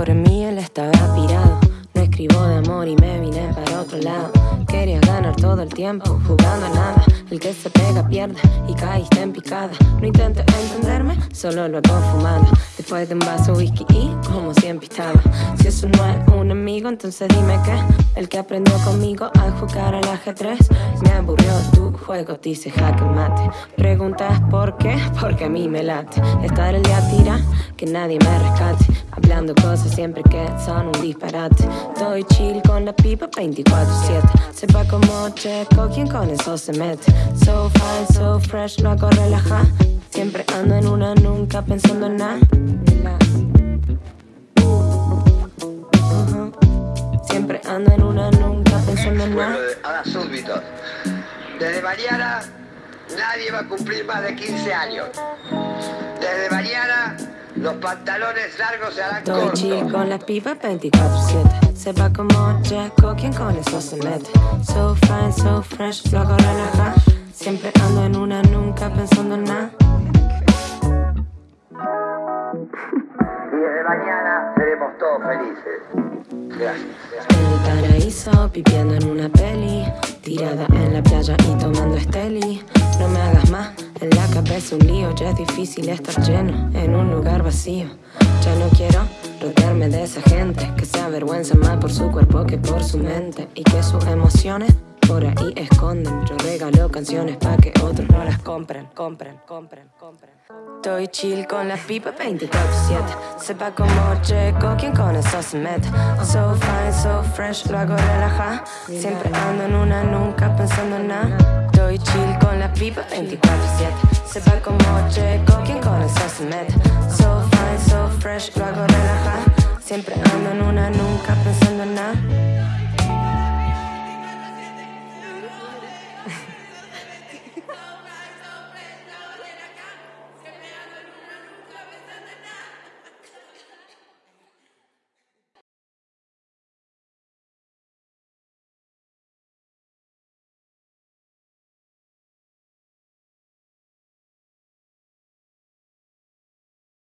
Por mí, él estaba pirado. No escribo de amor y me vine para otro lado. Quería ganar todo el tiempo, jugando a nada. El que se pega pierde y caíste en picada. No intentes entenderme, solo lo hago fumada. Después de un vaso whisky y como siempre estaba. Si eso no es un amigo, entonces dime qué. El que aprendió conmigo a jugar al ajedrez. Me aburrió tu juego, dice jaque mate. Preguntas por qué, porque a mí me late. Estar el día tira, que nadie me rescate cosas siempre que son un disparate. Estoy chill con la pipa 24-7. Sepa como checo, quien con eso se mete. So fine, so fresh, lo hago relajar. Siempre ando en una, nunca pensando en nada. Siempre ando en una, nunca pensando en nada. Ahora súbito. Desde mañana nadie va a cumplir más de 15 años. Desde mañana los pantalones largos se harán Estoy chill con la pipa 24-7. Sepa como checo, quien con eso se mete. So fine, so fresh, lo hago relajar. Siempre ando en una, nunca pensando en nada. Y desde mañana seremos todos felices. Gracias. En el paraíso, pipiendo en una peli. Tirada en la playa y tomando esteli. No me hagas más, la cabeza un lío. Ya es difícil estar lleno en un lugar vacío. Ya no quiero rodearme de esa gente que se avergüenza más por su cuerpo que por su mente. Y que sus emociones por ahí esconden. Yo regalo canciones pa' que otros no las compren, compren, compren, compren. Estoy chill con la pipa 24-7. Sepa como checo, quien con eso se mete. So fine, so fresh, lo hago relajar. Siempre ando en una, nunca pensando en nada. Estoy chill con la pipa 24-7. Sepa como checo, quien con eso se mete. So fine, so fresh, lo hago relajar. Siempre